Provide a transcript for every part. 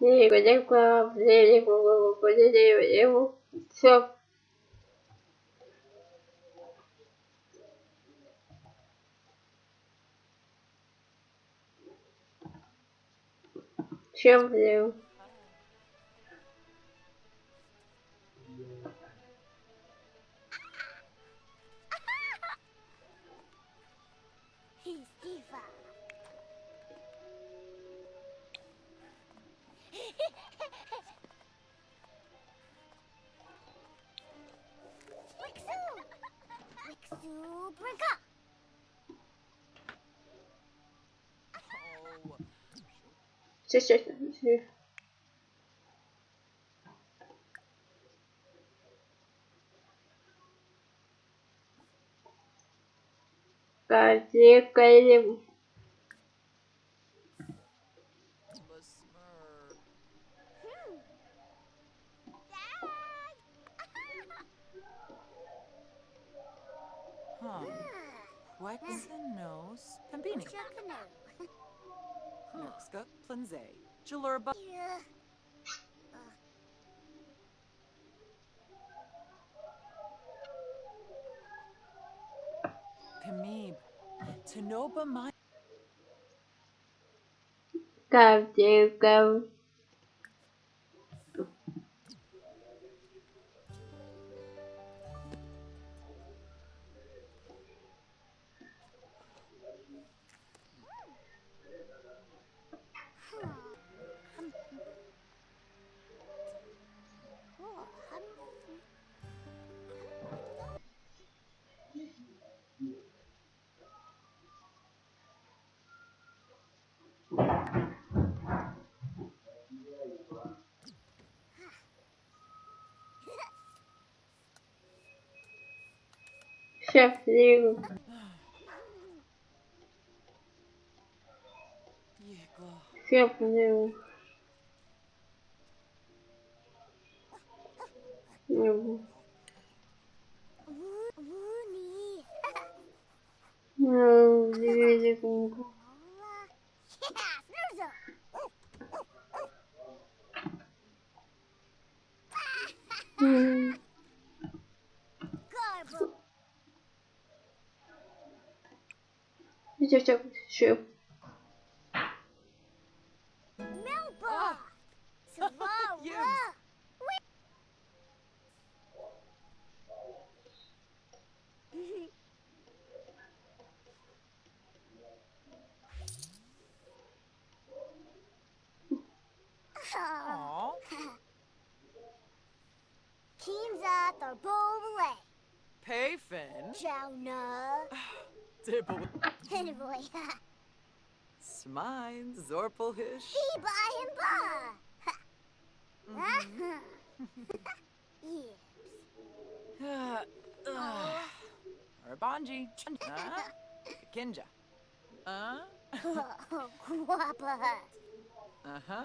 Либо либо либо либо все. Чем влил? Сейчас, сейчас, сейчас. Кади, кади. Besmur. Dad! Huh. Quexenos Norkska Planze. Jalurba. Yeah. Uh. Tanoba my. Go, do, go. Chefinho. Chefinho. Meu Yeah, Snoozer. М, Aww. Keemza Tharbole. Payfin. Jauna. Dibble. Anyway. Smine, Zorpelhish. by and Ba. Mm-hmm. Uh. Urbanji. Huh? Kinja. Uh. Guapa. Uh-huh.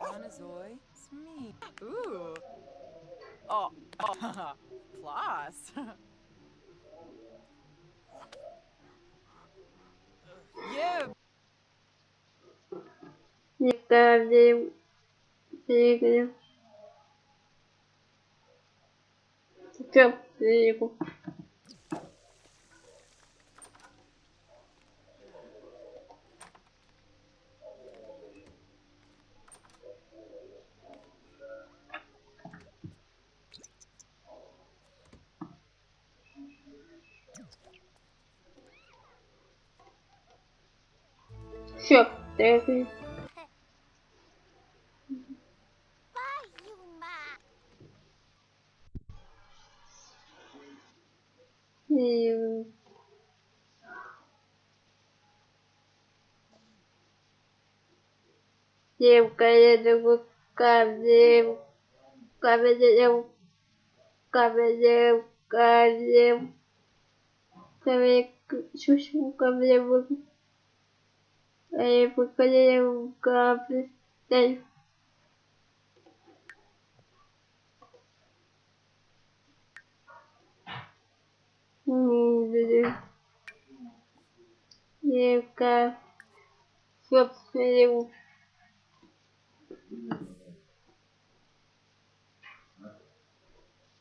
Monozoy. Smee. Ooh. Oh. oh. Plus. yeah. Не каждый двигатель. Шеф, влил. Влил. Девка, я думаю, камнем, камнем, камнем, камнем, камнем, чуть-чуть камнем, камнем. Девка, собственно,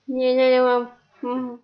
не, не, не. Мгм.